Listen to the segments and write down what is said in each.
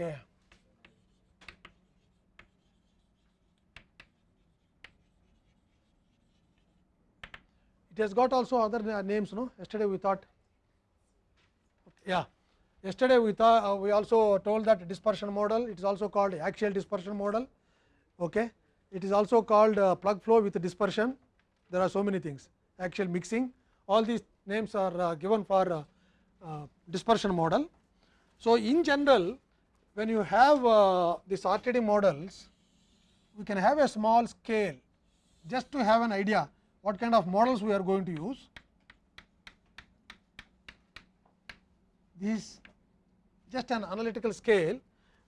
Okay. It has got also other names. No, yesterday we thought. Yeah, yesterday we thought uh, we also told that dispersion model. It is also called axial dispersion model. Okay, it is also called uh, plug flow with dispersion. There are so many things. Axial mixing. All these names are uh, given for uh, uh, dispersion model. So, in general, when you have uh, these RTD models, we can have a small scale just to have an idea what kind of models we are going to use. This just an analytical scale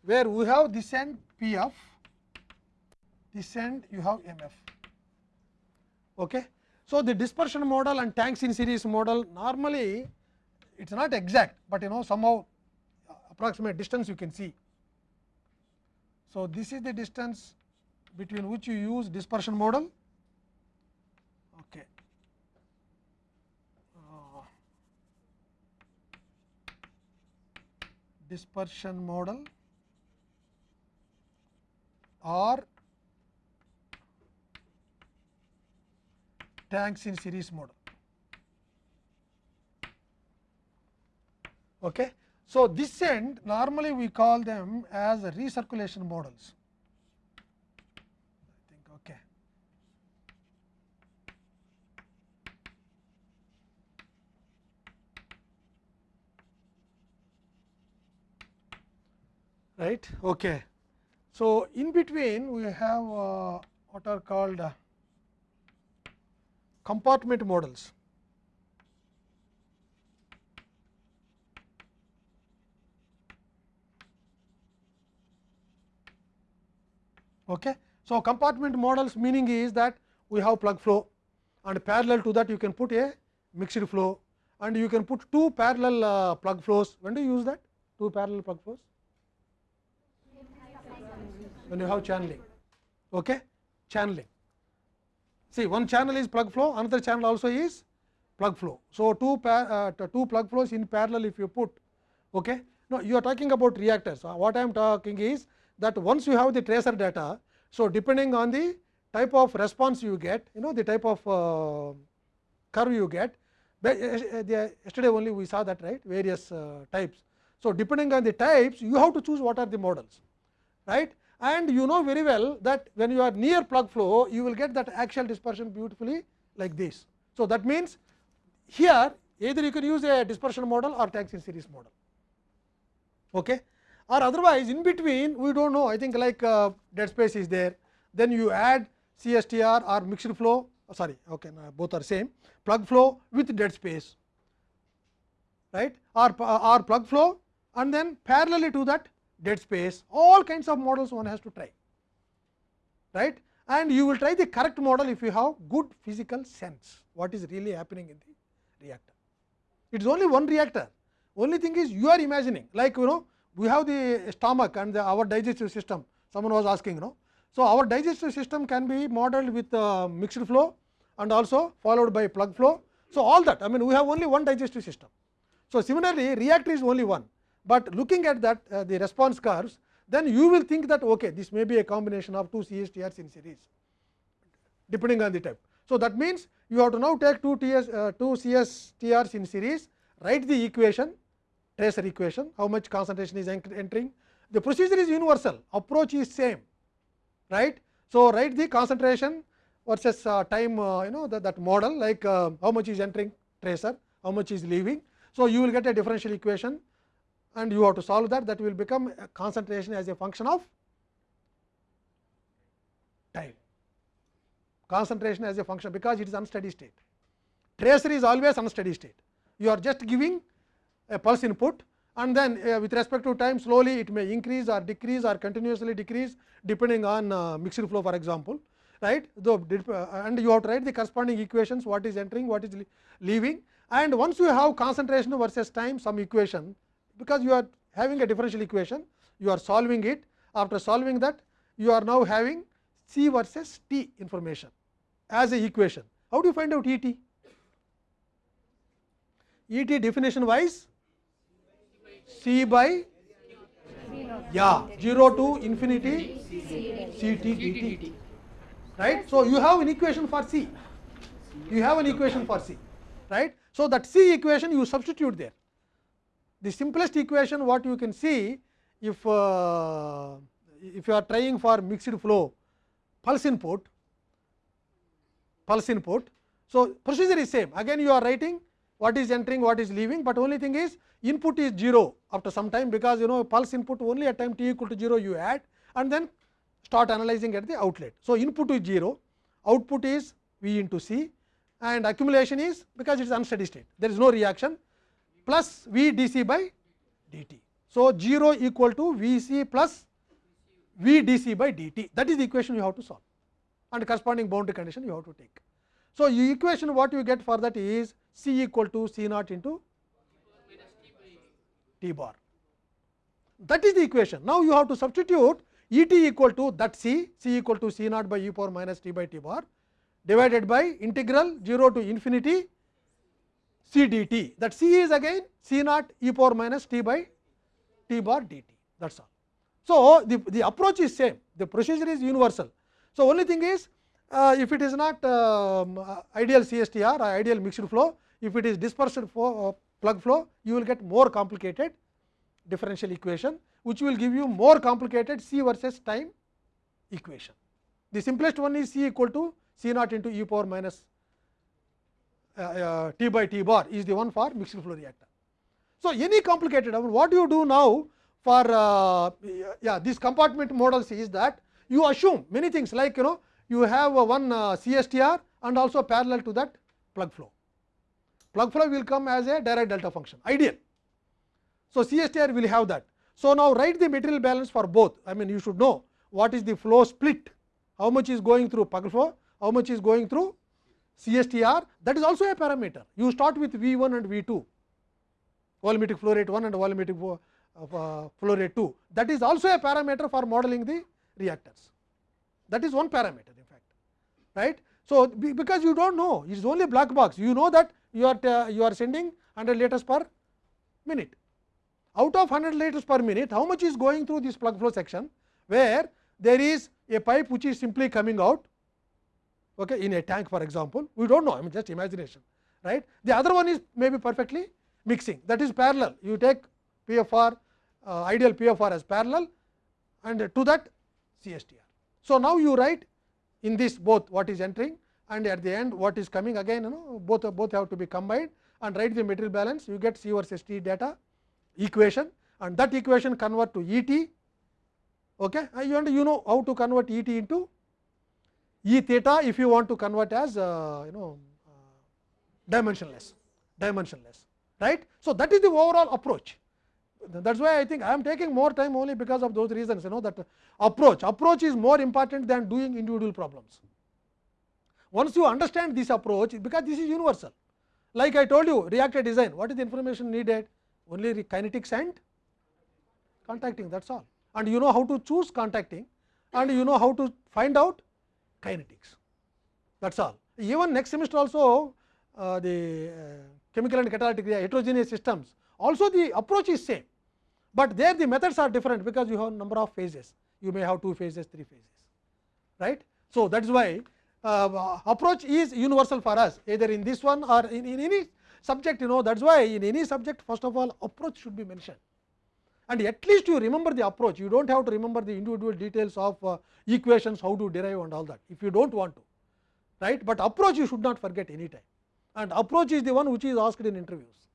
where we have this end P f, this end you have M f. Okay. So, the dispersion model and tanks in series model normally it is not exact, but you know somehow approximate distance you can see. So, this is the distance between which you use dispersion model. Okay. Uh, dispersion model or tanks in series model. Okay. So, this end normally we call them as recirculation models. I think okay. Right. Okay. So, in between we have uh, what are called uh, compartment models. Okay. So, compartment models meaning is that we have plug flow and parallel to that you can put a mixed flow and you can put two parallel uh, plug flows. When do you use that? Two parallel plug flows? When you have channeling. Okay? Channeling. See, one channel is plug flow, another channel also is plug flow. So, two, uh, two plug flows in parallel if you put. Okay? No, you are talking about reactors. Uh, what I am talking is that once you have the tracer data, so depending on the type of response you get, you know the type of uh, curve you get, yesterday only we saw that right various uh, types. So, depending on the types you have to choose what are the models right and you know very well that when you are near plug flow you will get that axial dispersion beautifully like this. So, that means here either you can use a dispersion model or tanks in series model. Okay or otherwise in between we do not know. I think like uh, dead space is there. Then you add CSTR or mixed flow. Oh, sorry. Okay both are same. Plug flow with dead space. Right? Or, or plug flow and then parallelly to that dead space. All kinds of models one has to try. Right? And you will try the correct model if you have good physical sense. What is really happening in the reactor. It is only one reactor. Only thing is you are imagining. Like you know we have the stomach and the, our digestive system someone was asking you know. So, our digestive system can be modeled with uh, mixed flow and also followed by plug flow. So, all that I mean we have only one digestive system. So, similarly reactor is only one, but looking at that uh, the response curves then you will think that okay, this may be a combination of two CSTRs in series depending on the type. So, that means you have to now take two, TS, uh, two CSTRs in series write the equation tracer equation how much concentration is entering. The procedure is universal. Approach is same right. So, write the concentration versus uh, time uh, you know that, that model like uh, how much is entering tracer how much is leaving. So, you will get a differential equation and you have to solve that. That will become concentration as a function of time. Concentration as a function because it is unsteady state. Tracer is always unsteady state. You are just giving a pulse input and then uh, with respect to time slowly it may increase or decrease or continuously decrease depending on uh, mixed flow for example right? Though uh, and you have to write the corresponding equations what is entering what is leaving. And once you have concentration versus time some equation because you are having a differential equation you are solving it. After solving that you are now having c versus t information as a equation. How do you find out et et definition wise c by Yeah, 0 to infinity Ct. Right? So, you have an equation for C. You have an equation for C. Right? So, that C equation you substitute there. The simplest equation what you can see if uh, if you are trying for mixed flow pulse input pulse input. So, procedure is same again you are writing what is entering what is leaving, but only thing is input is 0 after some time because you know pulse input only at time t equal to 0 you add and then start analyzing at the outlet. So, input is 0 output is V into C and accumulation is because it is unsteady state there is no reaction plus V d c by d t So, 0 equal to V c plus V d c by d t that is the equation you have to solve and corresponding boundary condition you have to take. So, you equation what you get for that is C equal to C naught into T bar. That is the equation. Now, you have to substitute E t equal to that C, C equal to C naught by e power minus t by t bar divided by integral 0 to infinity C d t. That C is again C naught e power minus t by t bar dt. That is all. So, the, the approach is same, the procedure is universal. So, only thing is if it is not uh, ideal CSTR or ideal mixed flow, if it is dispersed flow, uh, plug flow, you will get more complicated differential equation, which will give you more complicated C versus time equation. The simplest one is C equal to C naught into e power minus uh, uh, t by t bar is the one for mixed flow reactor. So, any complicated, I mean, what you do now for uh, yeah this compartment models is that you assume many things like you know you have one CSTR and also parallel to that plug flow. Plug flow will come as a direct delta function ideal. So, CSTR will have that. So, now write the material balance for both I mean you should know what is the flow split how much is going through plug flow how much is going through CSTR that is also a parameter. You start with V 1 and V 2 volumetric flow rate 1 and volumetric flow, uh, flow rate 2 that is also a parameter for modeling the reactors that is one parameter right. So, because you do not know it is only black box you know that you are you are sending 100 liters per minute out of 100 liters per minute how much is going through this plug flow section where there is a pipe which is simply coming out okay, in a tank for example we do not know I mean just imagination right. The other one is maybe perfectly mixing that is parallel you take PFR uh, ideal PFR as parallel and to that CSTR. So, now you write in this both what is entering and at the end what is coming again you know both both have to be combined and write the material balance you get C versus T data equation and that equation convert to E t okay and you know how to convert E t into E theta if you want to convert as uh, you know uh, dimensionless dimensionless right. So, that is the overall approach that is why I think I am taking more time only because of those reasons you know that approach approach is more important than doing individual problems. Once you understand this approach because this is universal like I told you reactor design what is the information needed only kinetics and contacting that is all and you know how to choose contacting and you know how to find out kinetics that is all. Even next semester also uh, the uh, chemical and catalytic heterogeneous systems also the approach is same, but there the methods are different because you have number of phases you may have two phases three phases right. So, that is why uh, approach is universal for us either in this one or in, in any subject you know that is why in any subject first of all approach should be mentioned and at least you remember the approach you do not have to remember the individual details of uh, equations how to derive and all that if you do not want to right, but approach you should not forget any time and approach is the one which is asked in interviews.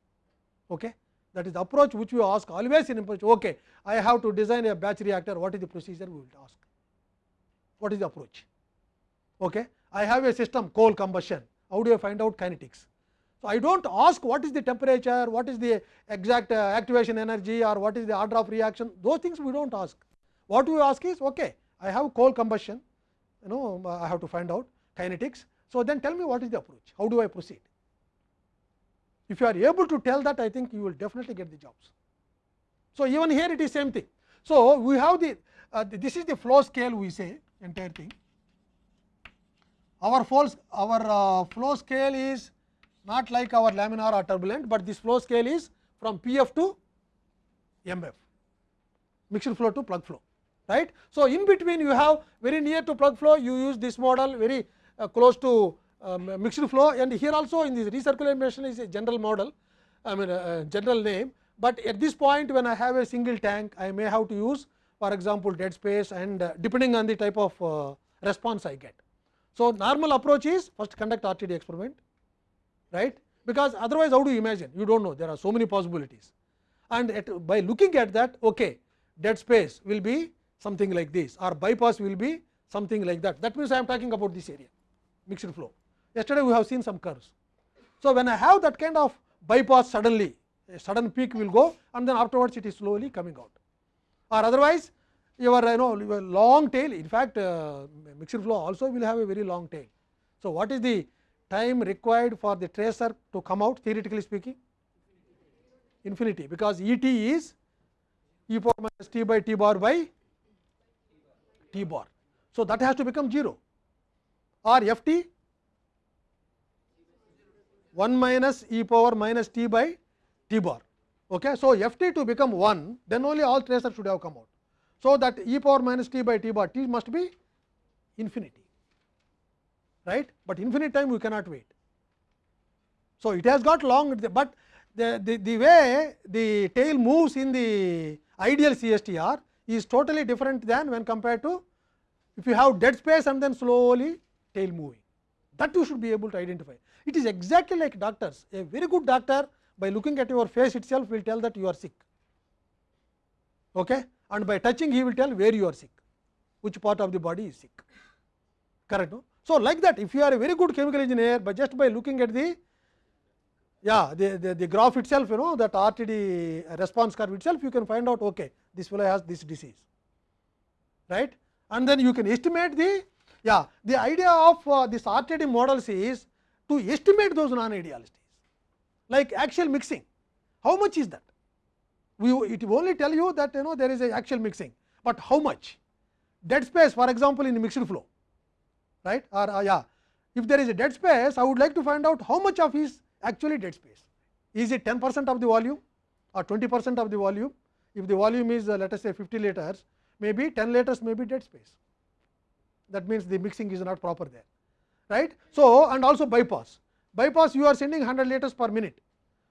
Okay. That is the approach which we ask always in approach. Okay, I have to design a batch reactor. What is the procedure? We will ask. What is the approach? Okay. I have a system coal combustion. How do I find out kinetics? So, I dont ask what is the temperature, what is the exact uh, activation energy or what is the order of reaction, those things we dont ask. What we ask is, okay, I have coal combustion, you know, I have to find out kinetics. So, then tell me what is the approach, how do I proceed? If you are able to tell that, I think you will definitely get the jobs. So, even here it is same thing. So, we have the, uh, this is the flow scale we say entire thing. Our false our uh, flow scale is not like our laminar or turbulent, but this flow scale is from P f to M f. mixed flow to plug flow right. So, in between you have very near to plug flow you use this model very uh, close to um, mixed flow and here also in this recirculation is a general model I mean a general name, but at this point when I have a single tank I may have to use for example, dead space and uh, depending on the type of uh, response I get. So, normal approach is first conduct RTD experiment right? Because otherwise how do you imagine? You do not know. There are so many possibilities. And at, by looking at that okay dead space will be something like this or bypass will be something like that. That means I am talking about this area mixed flow yesterday we have seen some curves. So, when I have that kind of bypass suddenly a sudden peak will go and then afterwards it is slowly coming out or otherwise your you know your long tail in fact uh, mixed flow also will have a very long tail. So, what is the time required for the tracer to come out theoretically speaking infinity because E t is e power minus t by t bar by t bar. So, that has to become 0 or f t 1 minus e power minus t by t bar. Okay. So, f t to become 1 then only all tracers should have come out. So, that e power minus t by t bar t must be infinity right, but infinite time we cannot wait. So, it has got long, but the, the, the way the tail moves in the ideal CSTR is totally different than when compared to if you have dead space and then slowly tail moving that you should be able to identify. It is exactly like doctors a very good doctor by looking at your face itself will tell that you are sick okay? and by touching he will tell where you are sick which part of the body is sick correct no? So, like that if you are a very good chemical engineer but just by looking at the yeah the, the, the graph itself you know that RTD response curve itself you can find out okay this fellow has this disease right and then you can estimate the yeah the idea of uh, this RTD models is to estimate those non idealities like axial mixing how much is that we it only tell you that you know there is a axial mixing, but how much dead space for example in mixed flow right or uh, yeah if there is a dead space I would like to find out how much of is actually dead space is it 10 percent of the volume or 20 percent of the volume if the volume is uh, let us say 50 liters maybe 10 liters may be dead space that means the mixing is not proper there right. So, and also bypass bypass you are sending 100 liters per minute.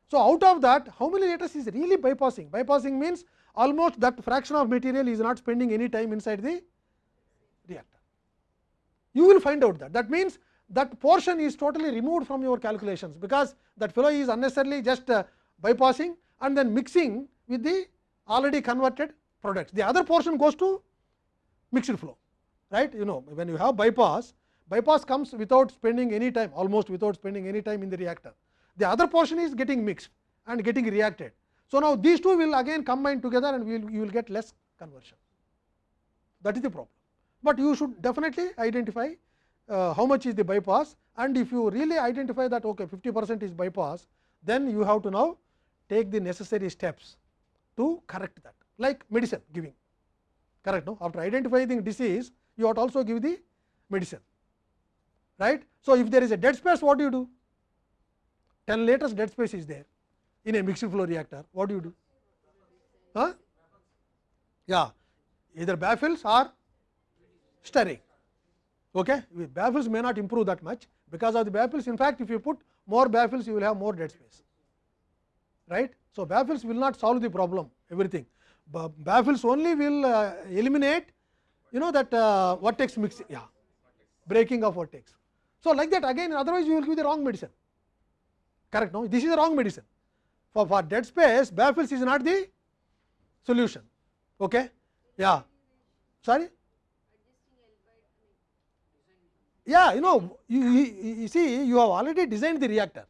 So, out of that how many liters is really bypassing bypassing means almost that fraction of material is not spending any time inside the reactor. You will find out that that means that portion is totally removed from your calculations, because that fellow is unnecessarily just uh, bypassing and then mixing with the already converted products. The other portion goes to mixed flow right you know when you have bypass bypass comes without spending any time almost without spending any time in the reactor the other portion is getting mixed and getting reacted. So, now these two will again combine together and will, you will get less conversion that is the problem, but you should definitely identify uh, how much is the bypass and if you really identify that okay 50 percent is bypass then you have to now take the necessary steps to correct that like medicine giving correct no after identifying disease you ought also give the medicine right. So, if there is a dead space what do you do 10 liters dead space is there in a mixed flow reactor what do you do huh? yeah either baffles or stirring okay baffles may not improve that much because of the baffles in fact if you put more baffles you will have more dead space right so baffles will not solve the problem everything baffles only will uh, eliminate you know that uh, vertex mix yeah breaking of vertex. so like that again otherwise you will give the wrong medicine correct no this is the wrong medicine for for dead space baffles is not the solution okay yeah sorry yeah you know you, you, you see you have already designed the reactor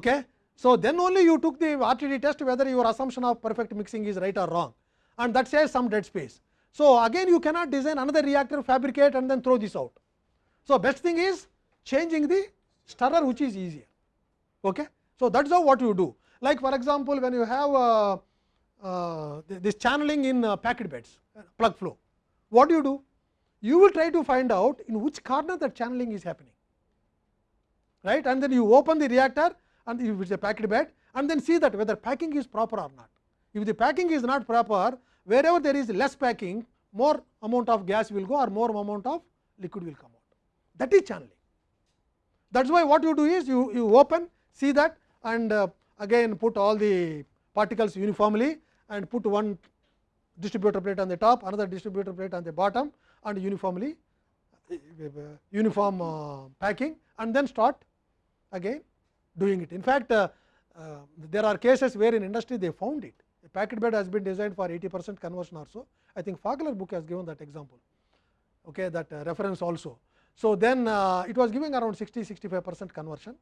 okay so then only you took the RTD test whether your assumption of perfect mixing is right or wrong and that says some dead space so again you cannot design another reactor fabricate and then throw this out. So best thing is changing the stirrer which is easier. Okay. So, that is how what you do. Like for example, when you have uh, uh, this channeling in uh, packed beds plug flow what do you do? You will try to find out in which corner that channeling is happening. Right? And then you open the reactor and if it is a packed bed and then see that whether packing is proper or not. If the packing is not proper wherever there is less packing more amount of gas will go or more amount of liquid will come out that is channeling. That is why what you do is you, you open see that and uh, again put all the particles uniformly and put one distributor plate on the top another distributor plate on the bottom and uniformly uh, uniform uh, packing and then start again doing it. In fact, uh, uh, there are cases where in industry they found it. A packet bed has been designed for 80 percent conversion or so. I think Fagler book has given that example, okay, that uh, reference also. So, then uh, it was giving around 60 65 percent conversion,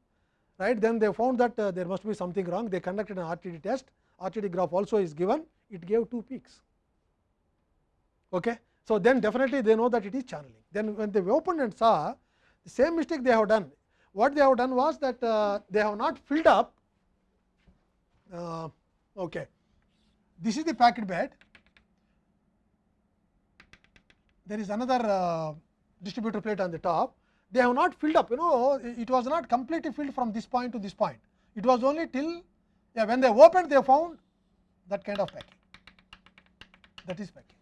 right. Then they found that uh, there must be something wrong. They conducted an RTD test, RTD graph also is given, it gave two peaks. Okay. So, then definitely they know that it is channeling. Then when they opened and saw the same mistake they have done, what they have done was that uh, they have not filled up. Uh, okay. This is the packet bed. There is another uh, distributor plate on the top. They have not filled up. You know, it was not completely filled from this point to this point. It was only till yeah, when they opened, they found that kind of packing. That is packing.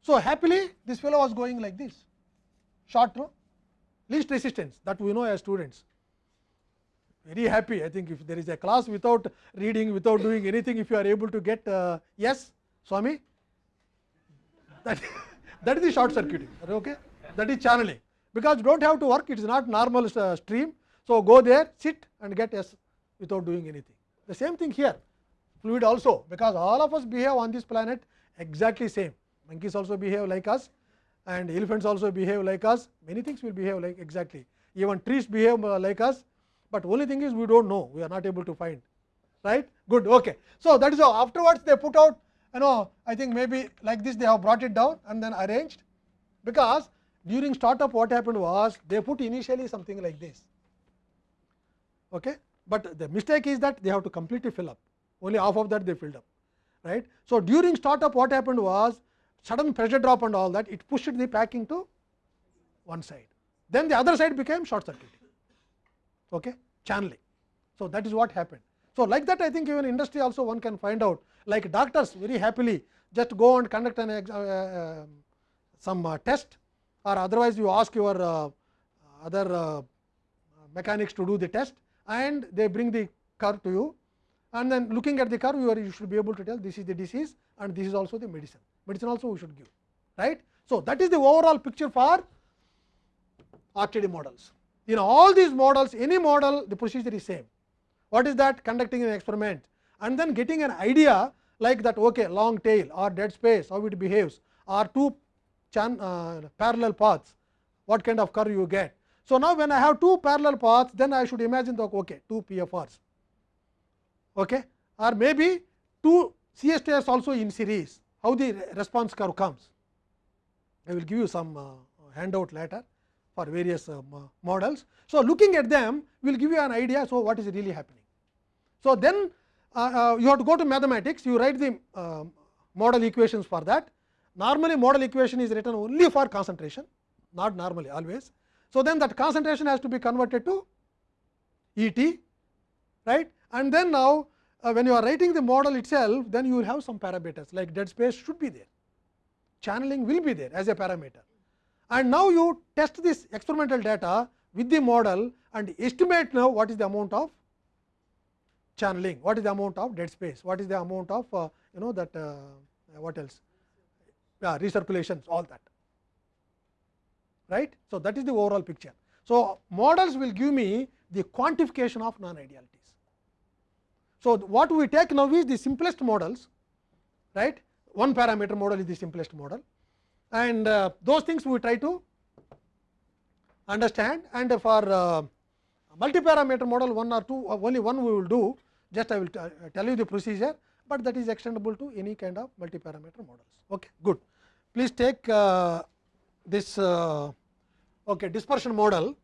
So, happily this fellow was going like this short least resistance that we know as students very happy I think if there is a class without reading without doing anything if you are able to get uh, yes Swami that, that is the short circuiting okay that is channeling because you do not have to work it is not normal uh, stream. So, go there sit and get yes without doing anything the same thing here fluid also because all of us behave on this planet exactly same monkeys also behave like us and elephants also behave like us many things will behave like exactly even trees behave uh, like us, but only thing is we do not know. We are not able to find. Right? Good. Okay. So, that is how afterwards they put out you know I think maybe like this they have brought it down and then arranged. Because during startup what happened was they put initially something like this. Okay. But the mistake is that they have to completely fill up. Only half of that they filled up. Right. So, during startup what happened was sudden pressure drop and all that it pushed the packing to one side. Then the other side became short circuiting okay channeling so that is what happened so like that i think even industry also one can find out like doctors very happily just go and conduct an uh, uh, some uh, test or otherwise you ask your uh, other uh, mechanics to do the test and they bring the curve to you and then looking at the curve you, are, you should be able to tell this is the disease and this is also the medicine medicine also we should give right. So, that is the overall picture for RTD models. In all these models any model the procedure is same. What is that conducting an experiment and then getting an idea like that okay, long tail or dead space how it behaves or two chan, uh, parallel paths what kind of curve you get. So, now when I have two parallel paths then I should imagine the okay, two PFRs okay, or maybe two CSTS also in series how the response curve comes. I will give you some uh, handout later for various um, models. So, looking at them will give you an idea. So, what is really happening. So, then uh, uh, you have to go to mathematics you write the uh, model equations for that. Normally model equation is written only for concentration not normally always. So, then that concentration has to be converted to E t right and then now uh, when you are writing the model itself, then you will have some parameters like dead space should be there, channeling will be there as a parameter. And now you test this experimental data with the model and estimate now what is the amount of channeling, what is the amount of dead space, what is the amount of uh, you know that uh, what else, yeah, recirculations, all that. Right. So, that is the overall picture. So, models will give me the quantification of non idealities So, what we take now is the simplest models right one parameter model is the simplest model and uh, those things we try to understand and for uh, multi parameter model one or two uh, only one we will do just I will tell you the procedure, but that is extendable to any kind of multi parameter models. Okay, good. Please take uh, this uh, okay, dispersion model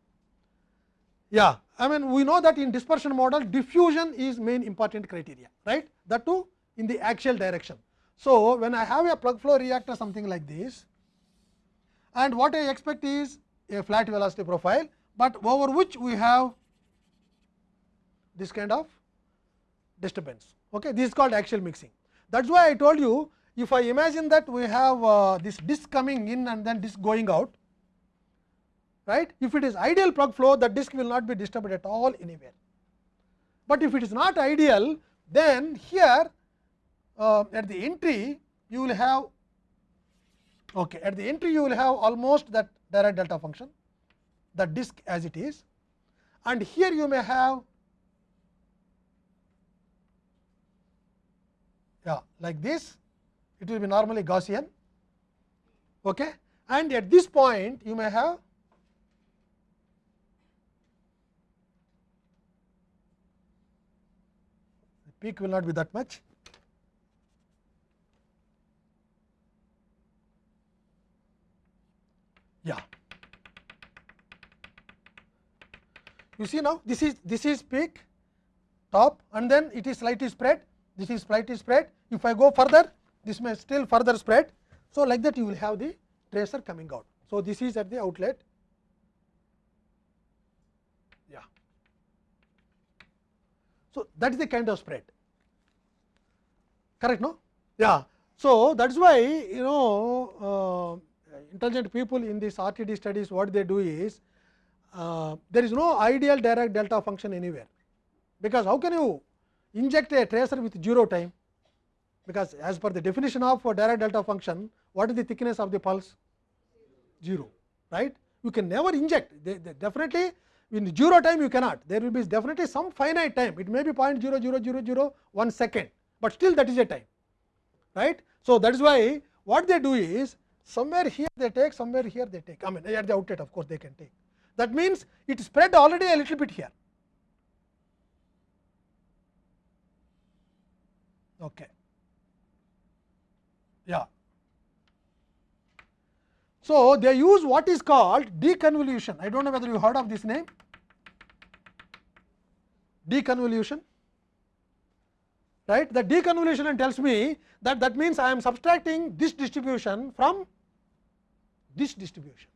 yeah, I mean we know that in dispersion model diffusion is main important criteria, right? That too in the axial direction. So, when I have a plug flow reactor something like this and what I expect is a flat velocity profile, but over which we have this kind of disturbance. Okay, this is called axial mixing. That is why I told you if I imagine that we have uh, this disk coming in and then disk going out, right. If it is ideal plug flow, the disk will not be disturbed at all anywhere. But if it is not ideal, then here uh, at the entry you will have okay, at the entry you will have almost that Dirac delta function, the disk as it is, and here you may have yeah, like this it will be normally Gaussian okay. and at this point you may have peak will not be that much. Yeah. You see now this is this is peak top and then it is slightly spread this is slightly spread. If I go further, this may still further spread. So, like that you will have the tracer coming out. So, this is at the outlet. Yeah. So, that is the kind of spread. Correct, no? Yeah. So, that is why you know uh, intelligent people in this RTD studies what they do is uh, there is no ideal Dirac delta function anywhere, because how can you inject a tracer with 0 time because as per the definition of Dirac delta function what is the thickness of the pulse 0 right you can never inject they, they definitely in 0 time you cannot there will be definitely some finite time it may be 0.00001 second but still that is a time right so that is why what they do is somewhere here they take somewhere here they take i mean at the outlet of course they can take that means it spread already a little bit here Okay. Yeah. So, they use what is called deconvolution. I do not know whether you heard of this name. Deconvolution. Right. The deconvolution tells me that that means I am subtracting this distribution from this distribution.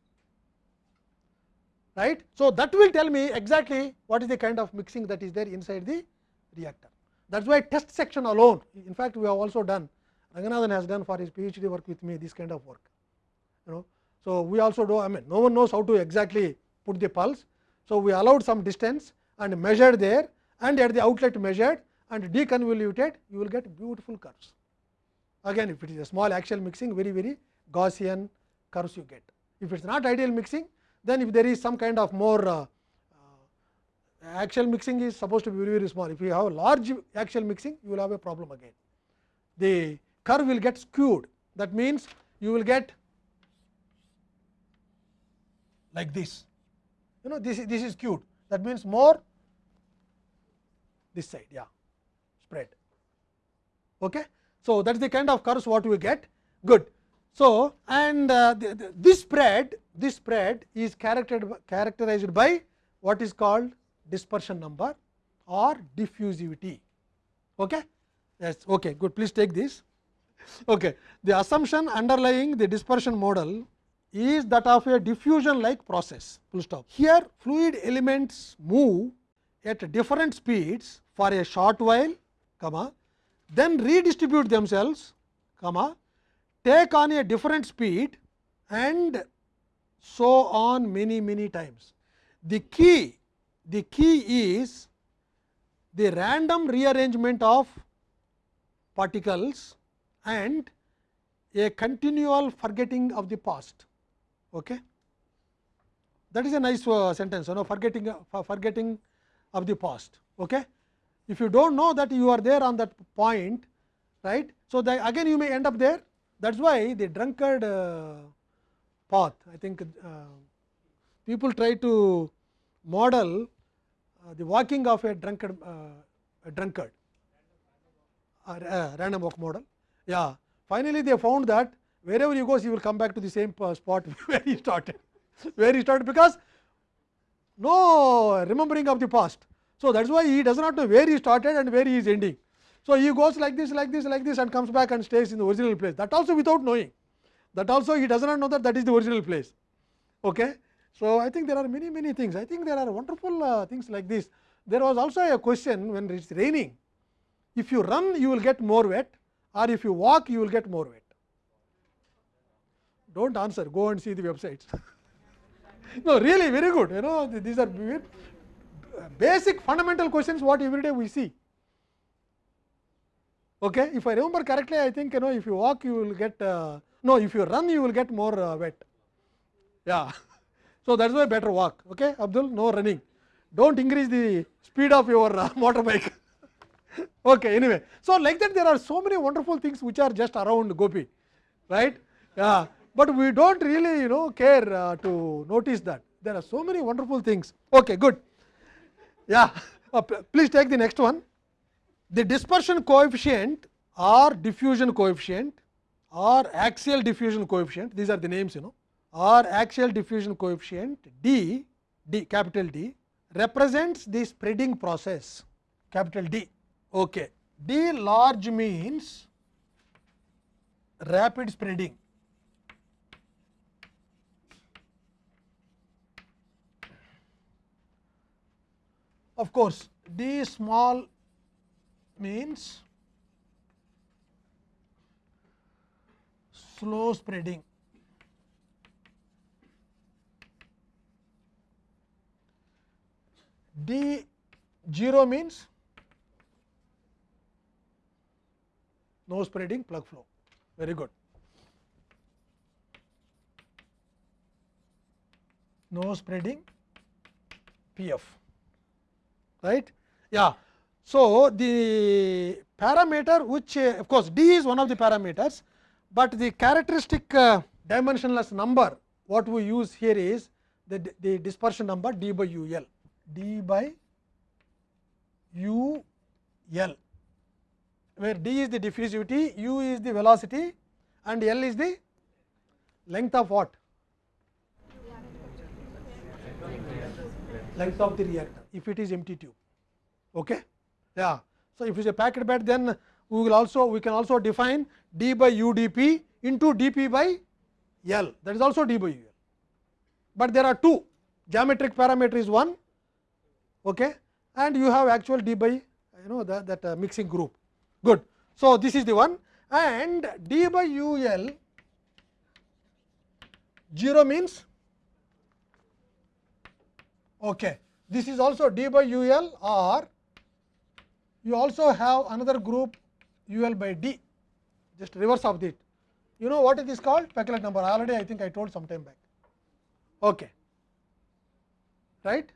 Right. So, that will tell me exactly what is the kind of mixing that is there inside the reactor. That is why test section alone, in fact, we have also done, Ranganathan has done for his PhD work with me this kind of work. You know, so we also do, I mean, no one knows how to exactly put the pulse. So we allowed some distance and measured there, and at the outlet measured and deconvoluted, you will get beautiful curves. Again, if it is a small axial mixing, very very Gaussian curves you get. If it is not ideal mixing, then if there is some kind of more uh, axial mixing is supposed to be very very small. If you have a large axial mixing, you will have a problem again. The curve will get skewed. That means, you will get like this. You know this this is skewed. That means more this side, yeah, spread. Okay. So that is the kind of curves what we get. Good. So and uh, the, the, this spread, this spread is characterized by what is called dispersion number or diffusivity. Okay? Yes, okay, good. Please take this. Okay. The assumption underlying the dispersion model is that of a diffusion like process. Full stop. Here, fluid elements move at different speeds for a short while, comma, then redistribute themselves, comma, take on a different speed and so on many many times. The key the key is the random rearrangement of particles and a continual forgetting of the past. Okay? That is a nice uh, sentence, you know, forgetting uh, forgetting of the past. Okay? If you do not know that you are there on that point, right? So, again you may end up there. That is why the drunkard uh, path, I think uh, people try to model uh, the walking of a drunkard, uh, a drunkard uh, random walk model. Yeah. Finally, they found that wherever he goes, he will come back to the same spot where he started, where he started because no remembering of the past. So, that is why he does not know where he started and where he is ending. So, he goes like this, like this, like this and comes back and stays in the original place. That also without knowing. That also he does not know that that is the original place. Okay. So, I think there are many many things. I think there are wonderful uh, things like this. There was also a question when it is raining, if you run you will get more wet or if you walk you will get more wet. Do not answer, go and see the websites. no, really very good. You know, these are basic fundamental questions what every day we see. Okay, if I remember correctly, I think you know if you walk you will get uh, no, if you run you will get more uh, weight. Yeah, so that's why better walk. Okay, Abdul, no running. Don't increase the speed of your uh, motorbike. okay, anyway, so like that there are so many wonderful things which are just around Gopi, right? Yeah, but we don't really you know care uh, to notice that there are so many wonderful things. Okay, good. Yeah, uh, please take the next one. The dispersion coefficient or diffusion coefficient or axial diffusion coefficient, these are the names you know, or axial diffusion coefficient D, D capital D represents the spreading process capital D. Okay. D large means rapid spreading. Of course, D small means slow spreading. D 0 means no spreading plug flow very good. No spreading PF right yeah. So, the parameter which uh, of course, d is one of the parameters, but the characteristic uh, dimensionless number what we use here is the, the dispersion number d by u l d by u l where d is the diffusivity, u is the velocity and l is the length of what? Length of the reactor if it is empty tube. Okay? Yeah. So, if it is a packed bed then we will also we can also define d by u d p into d p by l that is also d by u l. But there are two geometric parameter is one okay, and you have actual d by you know that, that uh, mixing group good. So, this is the one and d by u l 0 means okay. this is also d by u l or you also have another group u l by d just reverse of it. You know what it is called Peclet number already I think I told some time back. Okay. Right?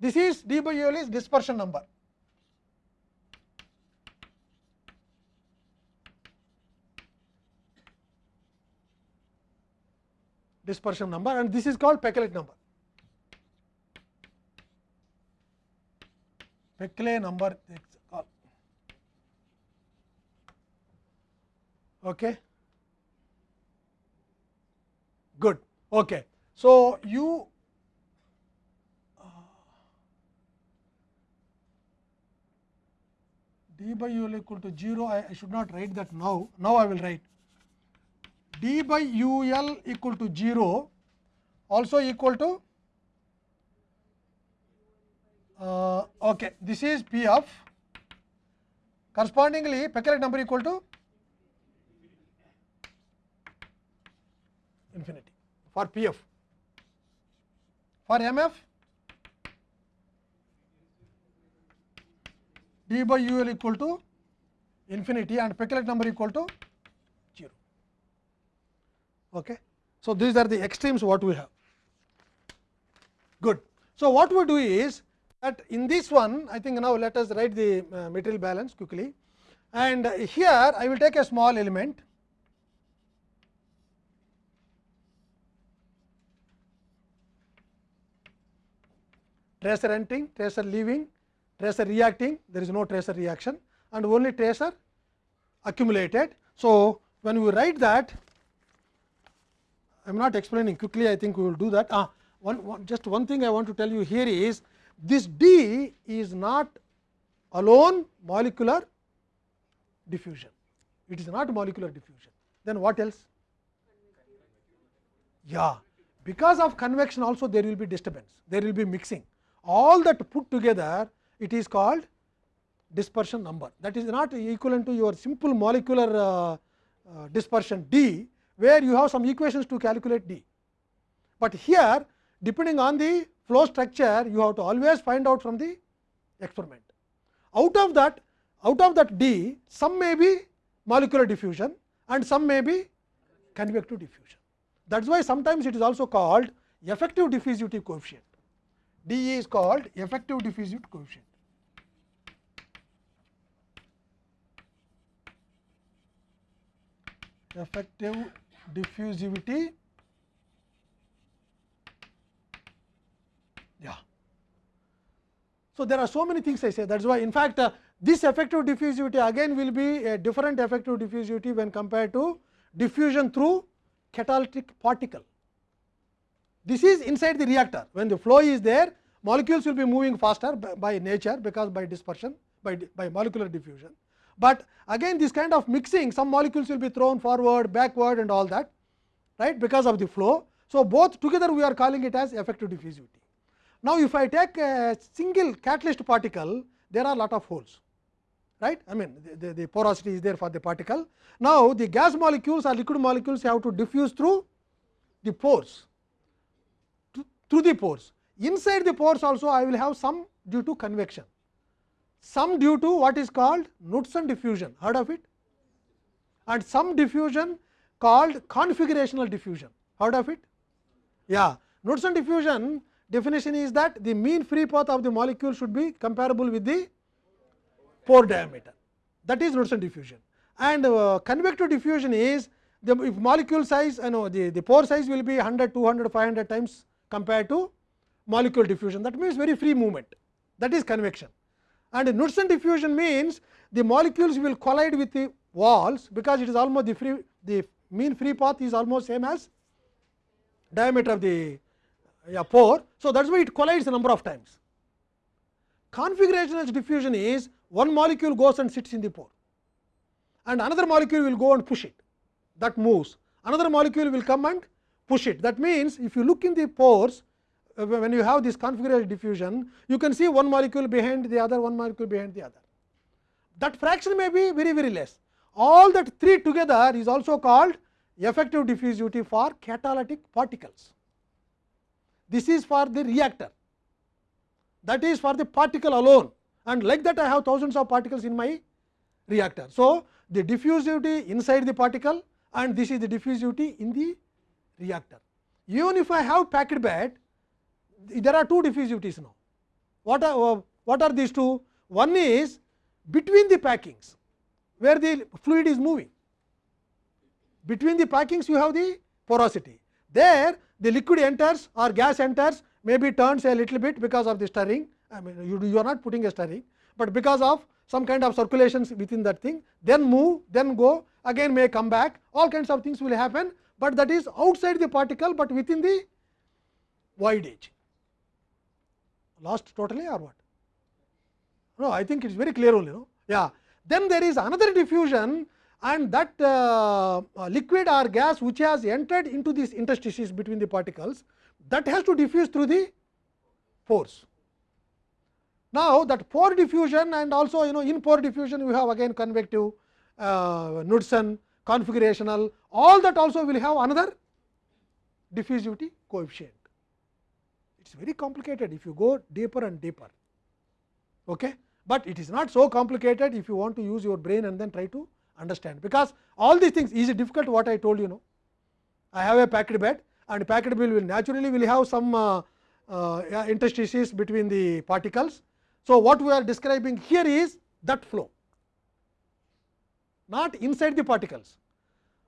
This is d by u l is dispersion number. dispersion number and this is called Peclet number. Peclet number Okay. Good. Okay. So, you d by u equal to 0, I, I should not write that now, now I will write d by u l equal to 0 also equal to uh, okay this is p of correspondingly Peclet number equal to infinity for PF. For MF, d by UL equal to infinity and Peclet number equal to 0. Okay. So, these are the extremes what we have. Good. So, what we do is that in this one I think now let us write the uh, material balance quickly and here I will take a small element tracer entering, tracer leaving, tracer reacting, there is no tracer reaction and only tracer accumulated. So, when we write that, I am not explaining quickly, I think we will do that. Ah, one, one, just one thing I want to tell you here is this D is not alone molecular diffusion, it is not molecular diffusion. Then what else? Yeah, because of convection also there will be disturbance, there will be mixing all that put together it is called dispersion number that is not equivalent to your simple molecular uh, uh, dispersion d where you have some equations to calculate d. But here depending on the flow structure you have to always find out from the experiment. Out of that out of that d some may be molecular diffusion and some may be convective diffusion. That is why sometimes it is also called effective diffusivity coefficient. D is called effective diffusivity coefficient. effective diffusivity yeah so there are so many things i say thats why in fact uh, this effective diffusivity again will be a different effective diffusivity when compared to diffusion through catalytic particle this is inside the reactor when the flow is there molecules will be moving faster by, by nature because by dispersion by, by molecular diffusion but again this kind of mixing some molecules will be thrown forward backward and all that right because of the flow. So, both together we are calling it as effective diffusivity. Now, if I take a single catalyst particle there are lot of holes right I mean the, the, the porosity is there for the particle. Now, the gas molecules or liquid molecules have to diffuse through the pores through the pores inside the pores also I will have some due to convection some due to what is called Knudsen diffusion heard of it and some diffusion called configurational diffusion heard of it yeah Knudsen diffusion definition is that the mean free path of the molecule should be comparable with the pore diameter that is Knudsen diffusion and uh, convective diffusion is the if molecule size you know the, the pore size will be 100 200 500 times compared to molecule diffusion. That means very free movement. That is convection. And Knudsen diffusion means the molecules will collide with the walls because it is almost the free the mean free path is almost same as diameter of the yeah, pore. So, that is why it collides a number of times. Configurational diffusion is one molecule goes and sits in the pore and another molecule will go and push it. That moves. Another molecule will come and push it that means if you look in the pores uh, when you have this configuration diffusion, you can see one molecule behind the other, one molecule behind the other. That fraction may be very very less. All that three together is also called effective diffusivity for catalytic particles. This is for the reactor, that is for the particle alone and like that I have thousands of particles in my reactor. So, the diffusivity inside the particle and this is the diffusivity in the reactor. Even if I have packed bed, there are two diffusivities now. What are, what are these two? One is between the packings, where the fluid is moving. Between the packings, you have the porosity. There, the liquid enters or gas enters, maybe turns a little bit because of the stirring. I mean, you, you are not putting a stirring, but because of some kind of circulations within that thing, then move, then go, again may come back. All kinds of things will happen, but that is outside the particle, but within the void edge lost totally or what? No, I think it is very clear only. No? Yeah. Then there is another diffusion and that uh, uh, liquid or gas which has entered into this interstices between the particles that has to diffuse through the pores. Now, that pore diffusion and also you know in pore diffusion we have again convective, uh, Knudsen, configurational all that also will have another diffusivity coefficient it is very complicated if you go deeper and deeper. Okay? But it is not so complicated if you want to use your brain and then try to understand, because all these things is difficult what I told you know. I have a packed bed and packed bed will naturally will have some uh, uh, interstices between the particles. So, what we are describing here is that flow, not inside the particles.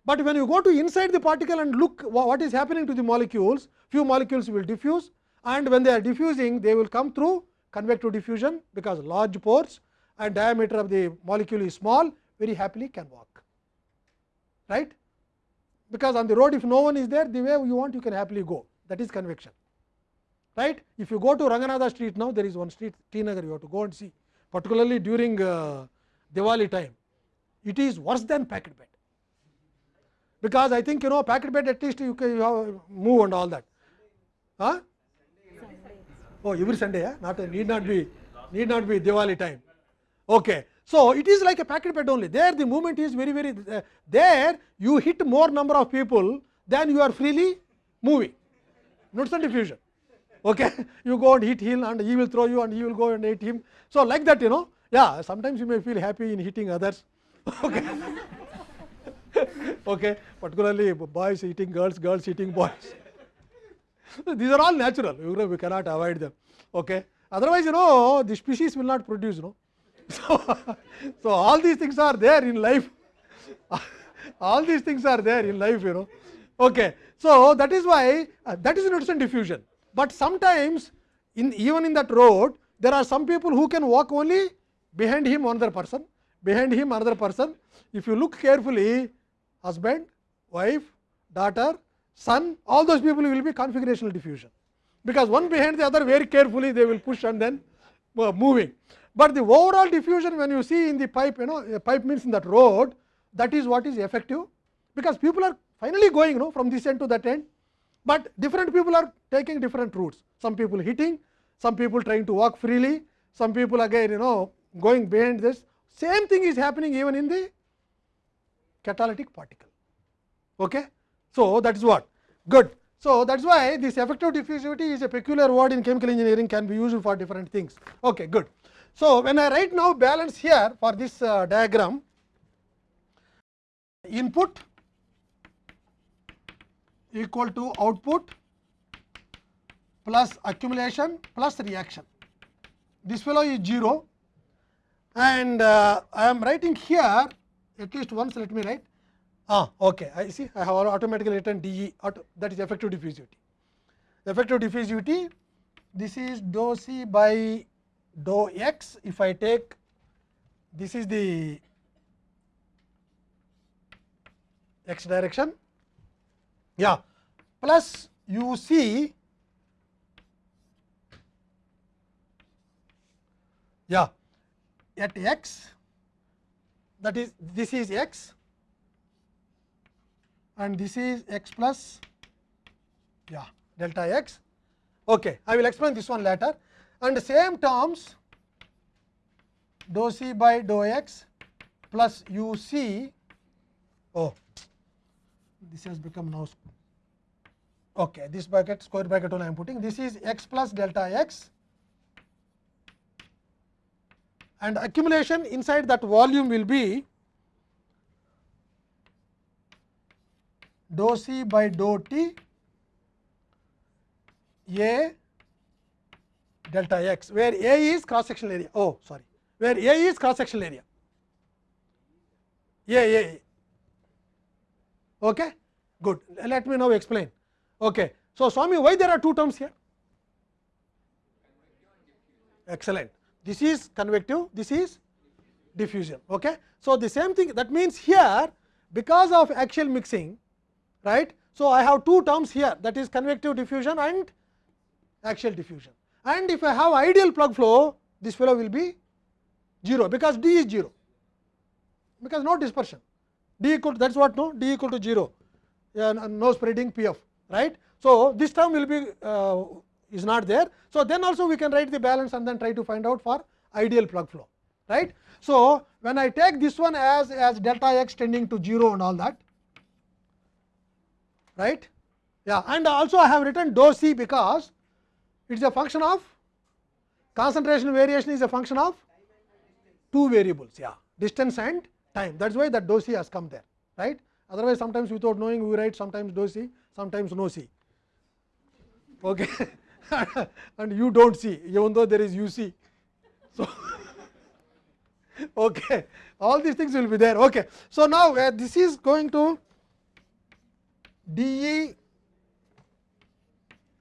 But when you go to inside the particle and look what is happening to the molecules, few molecules will diffuse and when they are diffusing they will come through convective diffusion because large pores and diameter of the molecule is small very happily can walk right because on the road if no one is there the way you want you can happily go that is convection right if you go to Ranganatha street now there is one street T Nagar you have to go and see particularly during uh, Diwali time it is worse than packed bed because I think you know packet bed at least you can you have move and all that huh? Oh, every Sunday, yeah? not need not be need not be Diwali time. Okay. So, it is like a packet bed only there the movement is very very uh, there you hit more number of people than you are freely moving some diffusion. Okay. You go and hit him and he will throw you and he will go and hit him. So, like that you know yeah sometimes you may feel happy in hitting others. Okay. Okay. particularly boys eating girls, girls eating boys. These are all natural you know, we cannot avoid them. Okay. Otherwise you know the species will not produce you know. So, so all these things are there in life all these things are there in life you know. Okay. So, that is why uh, that is Knudsen diffusion, but sometimes in even in that road there are some people who can walk only behind him another person, behind him another person. If you look carefully husband, wife, daughter, son all those people will be configurational diffusion, because one behind the other very carefully they will push and then uh, moving. But the overall diffusion when you see in the pipe you know a pipe means in that road that is what is effective, because people are finally going you know from this end to that end, but different people are taking different routes. Some people hitting, some people trying to walk freely, some people again you know going behind this. Same thing is happening even in the catalytic particle. Okay? So, that is what good. So, that is why this effective diffusivity is a peculiar word in chemical engineering can be used for different things. Okay, good. So, when I write now balance here for this uh, diagram input equal to output plus accumulation plus reaction. This fellow is 0 and uh, I am writing here at least once let me write. Ah okay. I see. I have automatically written dE auto, that is effective diffusivity. Effective diffusivity this is dou c by dou x. If I take this is the x direction. Yeah. Plus u c yeah. At x that is this is x and this is x plus yeah delta x. Okay. I will explain this one later and the same terms dou c by dou x plus u c oh this has become now okay this bracket square bracket only I am putting this is x plus delta x and accumulation inside that volume will be dou c by dou t a delta x where a is cross sectional area oh sorry where a is cross sectional area a a, a. okay good let me now explain okay so swami why there are two terms here excellent this is convective this is diffusion okay so the same thing that means here because of axial mixing right. So, I have two terms here that is convective diffusion and axial diffusion and if I have ideal plug flow this fellow will be 0 because d is 0 because no dispersion d equal to that is what no d equal to 0 uh, no spreading p f right. So, this term will be uh, is not there. So, then also we can write the balance and then try to find out for ideal plug flow right. So, when I take this one as as delta x tending to 0 and all that right? Yeah and also I have written dou c because it is a function of concentration variation is a function of two variables yeah distance and time. That is why that dou c has come there right? Otherwise sometimes without knowing we write sometimes dou c sometimes no c. Okay and you do not see even though there is u c so okay. All these things will be there. Okay. So now uh, this is going to d e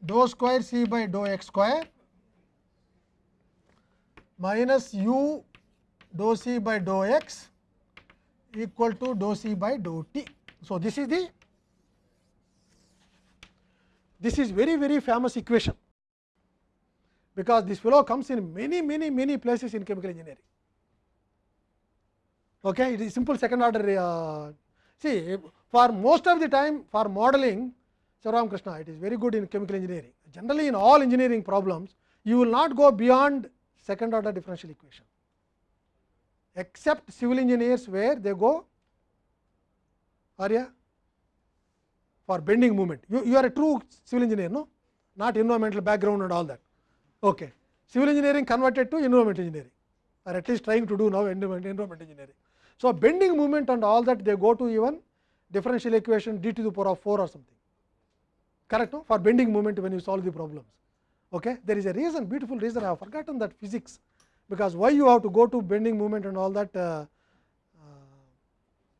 dou square c by dou x square minus u dou c by dou x equal to dou c by dou t. So, this is the this is very very famous equation because this fellow comes in many many many places in chemical engineering. Okay, it is simple second order uh, see for most of the time for modeling Sivaram Krishna it is very good in chemical engineering. Generally in all engineering problems you will not go beyond second order differential equation. except civil engineers where they go Arya for bending moment. You, you are a true civil engineer, no? Not environmental background and all that. Okay. Civil engineering converted to environment engineering or at least trying to do now environment, environment engineering. So, bending moment and all that they go to even differential equation d to the power of 4 or something correct no? for bending moment when you solve the problems. Okay? There is a reason beautiful reason I have forgotten that physics because why you have to go to bending moment and all that uh, uh,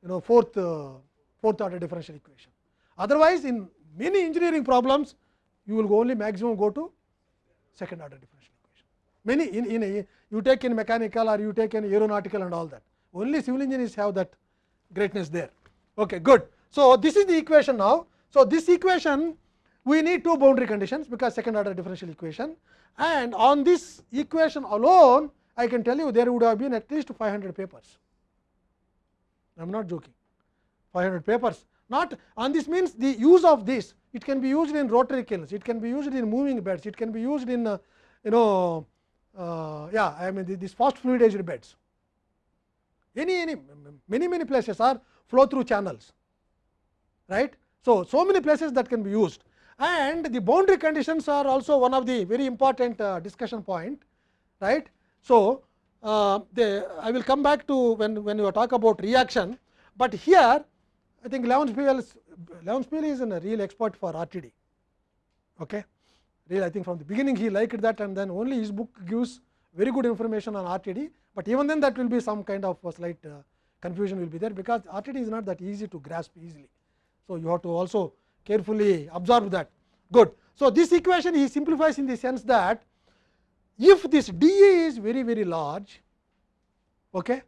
you know fourth uh, fourth order differential equation. Otherwise, in many engineering problems you will only maximum go to second order differential equation. Many in, in a, you take in mechanical or you take in aeronautical and all that only civil engineers have that greatness there. Okay, good. So, this is the equation now. So, this equation we need two boundary conditions because second order differential equation and on this equation alone I can tell you there would have been at least 500 papers. I am not joking 500 papers not on this means the use of this it can be used in rotary kilns, it can be used in moving beds, it can be used in uh, you know uh, yeah I mean these fast fluidized beds any any many many places are flow through channels right. So, so many places that can be used and the boundary conditions are also one of the very important uh, discussion point right. So, uh, they, I will come back to when, when you talk about reaction, but here I think Levenspiel Levenspiel is a real expert for RTD. Okay. Real, I think from the beginning he liked that and then only his book gives very good information on RTD, but even then that will be some kind of slight uh, confusion will be there because RTD is not that easy to grasp easily. So, you have to also carefully observe that good. So, this equation he simplifies in the sense that if this d a is very very large okay,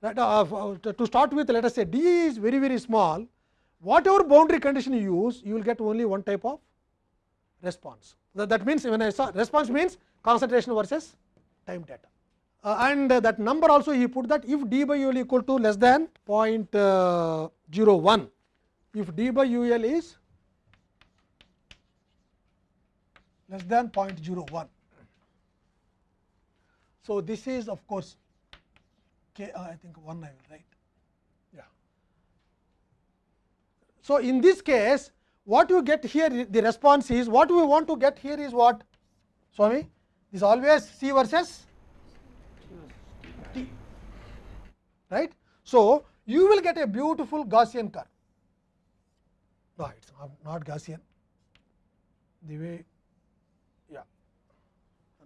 that, uh, to start with let us say d is very very small whatever boundary condition you use you will get only one type of response. That, that means when I saw response means concentration versus time data. Uh, and uh, that number also he put that if d by u l equal to less than 0.01 if d by u l is less than 0.01. So, this is of course, k, uh, I think 1 I will write. Yeah. So, in this case what you get here the response is what we want to get here is what Swami this always C versus T right. So, you will get a beautiful Gaussian curve no it is not, Gaussian the way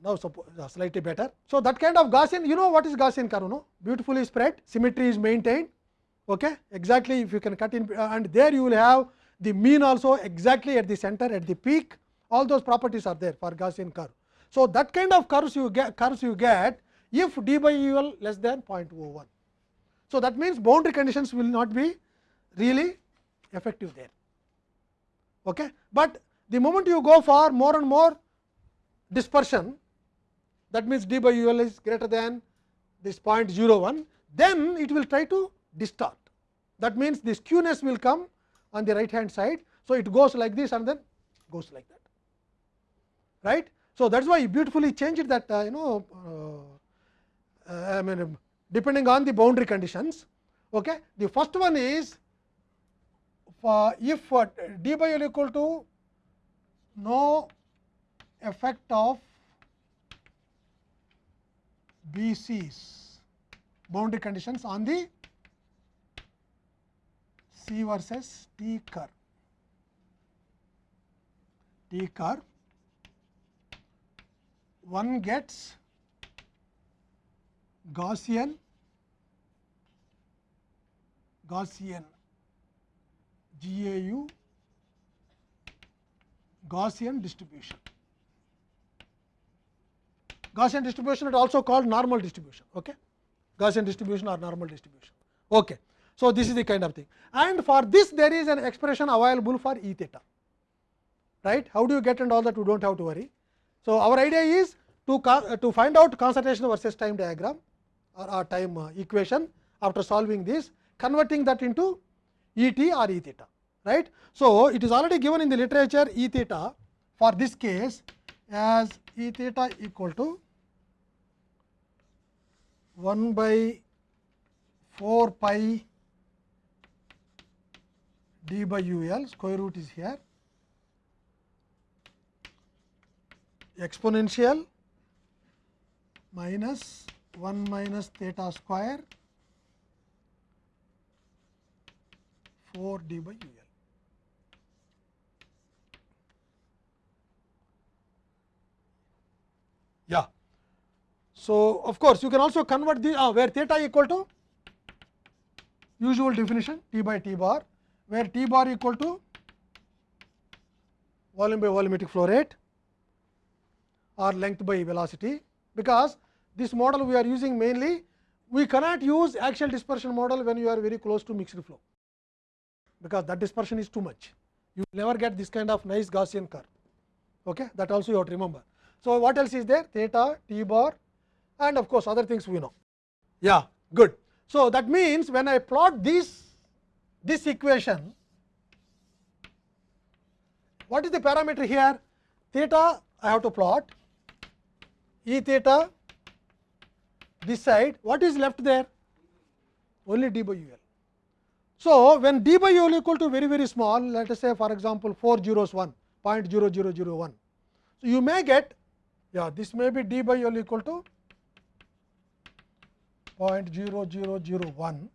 now suppose slightly better. So, that kind of Gaussian you know what is Gaussian curve no beautifully spread symmetry is maintained okay exactly if you can cut in uh, and there you will have the mean also exactly at the center at the peak all those properties are there for Gaussian curve. So, that kind of curves you get curves you get if d by u l less than 0.01. So, that means boundary conditions will not be really effective there. Okay. But the moment you go for more and more dispersion that means d by u l is greater than this 0.01 then it will try to distort that means the skewness will come on the right hand side. So, it goes like this and then goes like that right. So, that is why you beautifully changed that uh, you know uh, uh, I mean depending on the boundary conditions. Okay. The first one is if d by l equal to no effect of BC's boundary conditions on the C versus T curve. T curve one gets Gaussian Gaussian GAU Gaussian distribution. Gaussian distribution is also called normal distribution. Okay? Gaussian distribution or normal distribution. Okay. So, this is the kind of thing and for this there is an expression available for E theta right. How do you get and all that we do not have to worry. So, our idea is to, uh, to find out concentration versus time diagram or, or time uh, equation after solving this converting that into E t or E theta right. So, it is already given in the literature E theta for this case as E theta equal to 1 by 4 pi d by u l square root is here exponential minus 1 minus theta square 4 d by u l. Yeah. So, of course, you can also convert the uh, where theta equal to usual definition T by T bar, where T bar equal to volume by volumetric flow rate or length by velocity, because this model we are using mainly we cannot use axial dispersion model when you are very close to mixed flow, because that dispersion is too much. You will never get this kind of nice Gaussian curve. Okay? That also you have to remember. So, what else is there? Theta, T bar and of course, other things we know. Yeah, good. So, that means when I plot this, this equation, what is the parameter here? Theta I have to plot, E theta this side, what is left there? Only d by u l. So, when d by u l equal to very very small, let us say for example, 4 zeros 1, 0.0001. So, you may get, yeah, this may be d by u l equal to 0.0001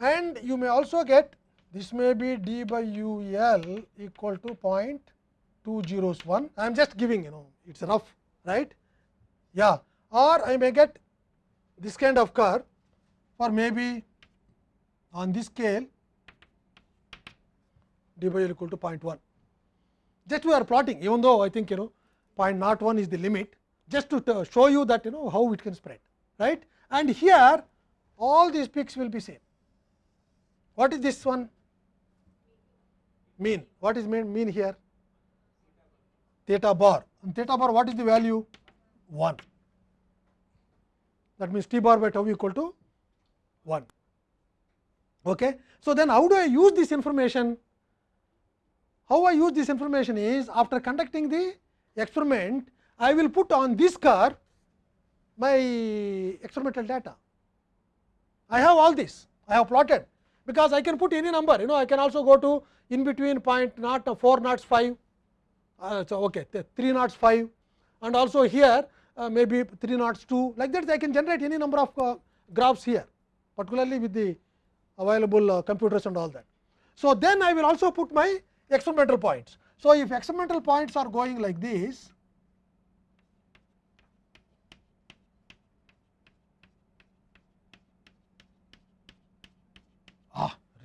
and you may also get this may be d by u l equal to 0.201. I am just giving you know it is rough right yeah or I may get this kind of curve or maybe on this scale d by l equal to 0.1. Just we are plotting even though I think you know 0.01 is the limit just to show you that you know how it can spread right and here all these peaks will be same. What is this one? Mean. What is mean, mean here? Theta bar. And theta bar, what is the value? 1. That means t bar by tau equal to 1. Okay. So, then how do I use this information? How I use this information is after conducting the experiment, I will put on this curve my experimental data. I have all this, I have plotted because I can put any number, you know, I can also go to in between point not 4 knots 5, uh, so okay, 3 knots 5 and also here uh, maybe 3 knots 2 like that I can generate any number of uh, graphs here particularly with the available uh, computers and all that. So, then I will also put my experimental points. So, if experimental points are going like this,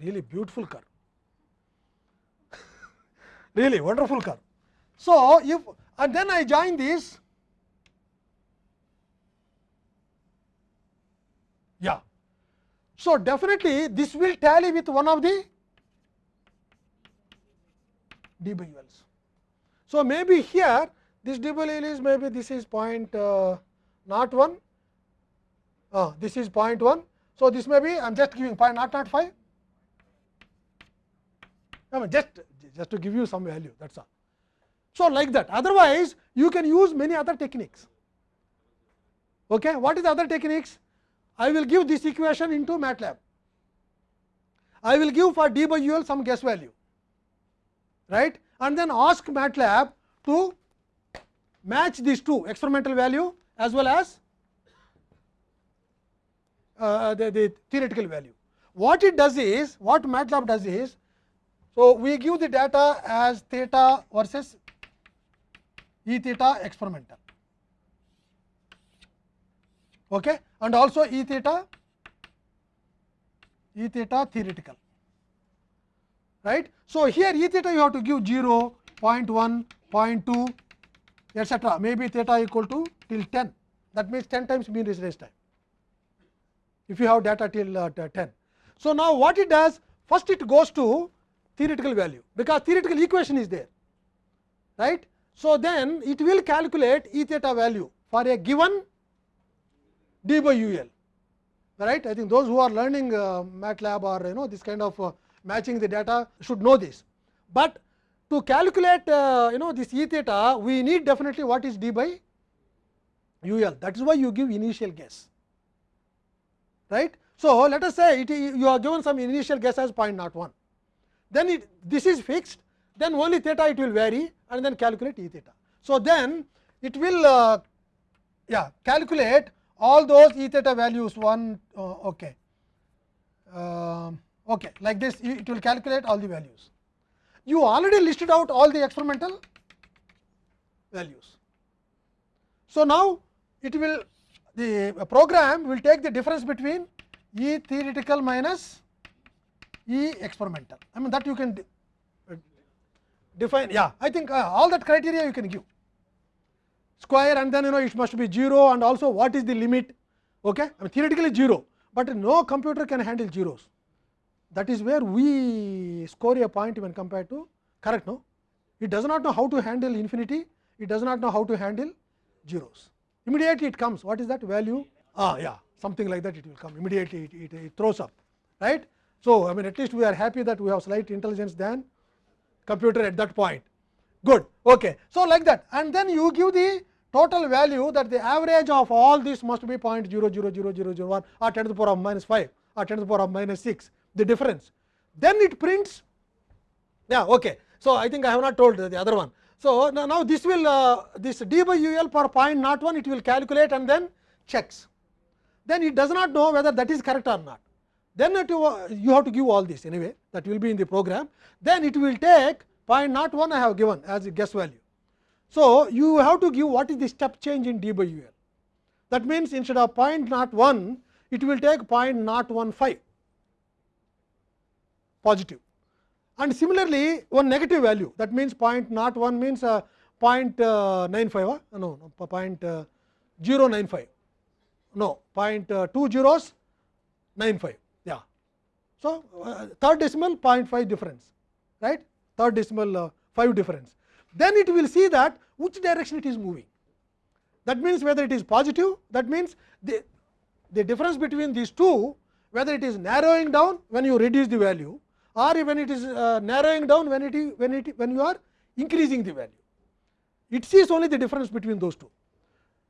really beautiful car really wonderful car So, if and then I join this, yeah. So, definitely this will tally with one of the d by uls. So, maybe here this d by is maybe this is point uh, not 1, uh, this is point 1. So, this may be I am just giving point not not 5, I mean just just to give you some value that is all. So, like that otherwise you can use many other techniques. Okay. What is the other techniques? I will give this equation into MATLAB. I will give for d by u l some guess value right and then ask MATLAB to match these two experimental value as well as uh, the, the theoretical value. What it does is what MATLAB does is so we give the data as theta versus E theta experimental. Okay? And also E theta E theta theoretical. Right. So, here E theta you have to give 0, 0.1, 0.2 etcetera maybe theta equal to till 10 that means 10 times mean residence time. If you have data till uh, 10. So, now what it does first it goes to theoretical value because theoretical equation is there right. So, then it will calculate E theta value for a given d by u l right. I think those who are learning uh, MATLAB or you know this kind of uh, matching the data should know this. But to calculate uh, you know this E theta we need definitely what is d by u l that is why you give initial guess right. So, let us say it, you are given some initial guess as 0.01, then it, this is fixed, then only theta it will vary and then calculate E theta. So, then it will uh, yeah, calculate all those E theta values 1 uh, okay. Um okay, like this it will calculate all the values. You already listed out all the experimental values. So, now it will the program will take the difference between E theoretical minus E experimental. I mean that you can de define yeah I think uh, all that criteria you can give square and then you know it must be 0 and also what is the limit okay I mean theoretically 0, but no computer can handle zeros that is where we score a point when compared to correct no it does not know how to handle infinity it does not know how to handle zeros immediately it comes what is that value ah yeah something like that it will come immediately it, it, it throws up right so i mean at least we are happy that we have slight intelligence than computer at that point good okay so like that and then you give the total value that the average of all this must be 0.000001 or 10 to the power of minus 5 or 10 to the power of minus 6 the difference then it prints yeah okay so i think i have not told the other one so now, now this will uh, this d by l per point not one it will calculate and then checks then it does not know whether that is correct or not then you have to give all this anyway that will be in the program. Then it will take point not one I have given as a guess value. So, you have to give what is the step change in d by u l. That means instead of point not one it will take point not one five. Positive. And similarly one negative value that means point not one means uh, point uh, 95 no, no uh, 095 no point uh, 2 zeros 95 yeah so uh, third decimal 0.5 difference right? Third decimal uh, 5 difference. Then it will see that which direction it is moving. That means whether it is positive that means the the difference between these two whether it is narrowing down when you reduce the value or when it is uh, narrowing down when it when it when you are increasing the value. It sees only the difference between those two.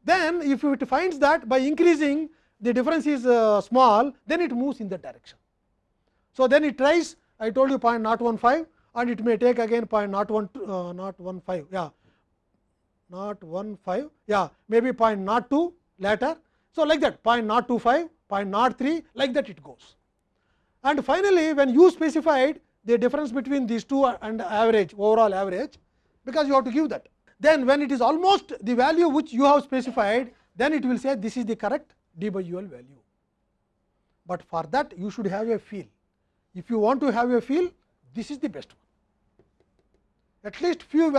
Then if it finds that by increasing the difference is uh, small then it moves in that direction so then it tries i told you 0.015 and it may take again 0.01 uh, not 15 yeah not 15 yeah maybe 0.02 later so like that 0.025 0.03 like that it goes and finally, when you specified the difference between these two and average overall average, because you have to give that. Then when it is almost the value which you have specified, then it will say this is the correct d by ul value. But for that you should have a feel. If you want to have a feel, this is the best one. At least few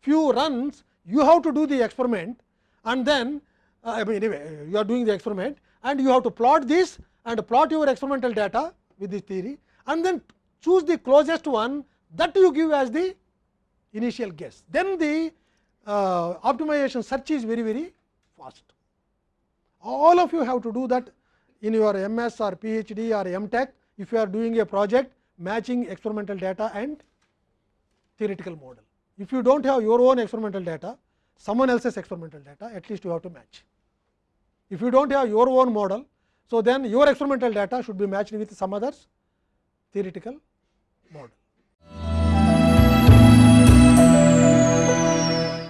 few runs you have to do the experiment and then uh, I mean anyway you are doing the experiment and you have to plot this and plot your experimental data with this theory and then choose the closest one that you give as the initial guess. Then the uh, optimization search is very very fast. All of you have to do that in your MS or PhD or tech if you are doing a project matching experimental data and theoretical model. If you do not have your own experimental data, someone else's experimental data at least you have to match. If you do not have your own model, so, then your experimental data should be matched with some others theoretical model.